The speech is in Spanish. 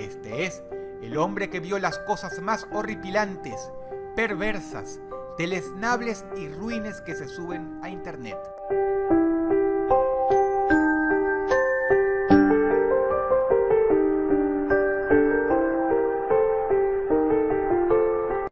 Este es el hombre que vio las cosas más horripilantes, perversas, deleznables y ruines que se suben a internet.